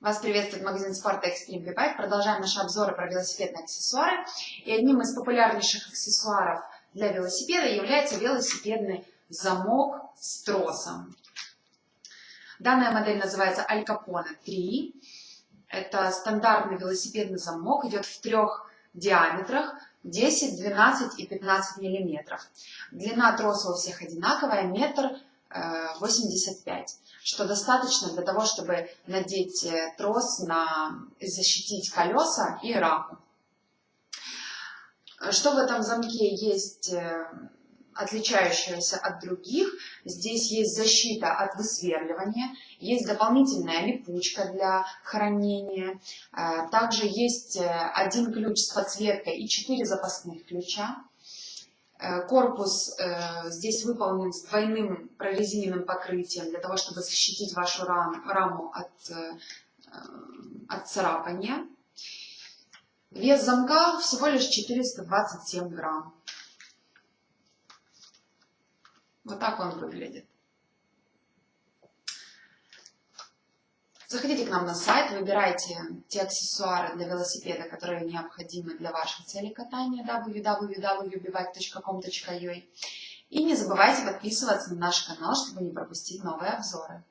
Вас приветствует магазин спорта Extreme V-Bike. Продолжаем наши обзоры про велосипедные аксессуары. И одним из популярнейших аксессуаров для велосипеда является велосипедный замок с тросом. Данная модель называется Al Capone 3. Это стандартный велосипедный замок, идет в трех диаметрах 10, 12 и 15 миллиметров. Длина троса у всех одинаковая, метр 85, что достаточно для того, чтобы надеть э, трос на защитить колеса и раму. Что в этом замке есть э, отличающегося от других? Здесь есть защита от высверливания, есть дополнительная липучка для хранения, э, также есть один ключ с подсветкой и четыре запасных ключа. Э, корпус э, здесь выполнен с двойным прорезиненным покрытием для того, чтобы защитить вашу раму от, э, от царапания. Вес замка всего лишь 427 грамм. Вот так он выглядит. Заходите к нам на сайт, выбирайте те аксессуары для велосипеда, которые необходимы для ваших целей катания www.bivike.com.ua И не забывайте подписываться на наш канал, чтобы не пропустить новые обзоры.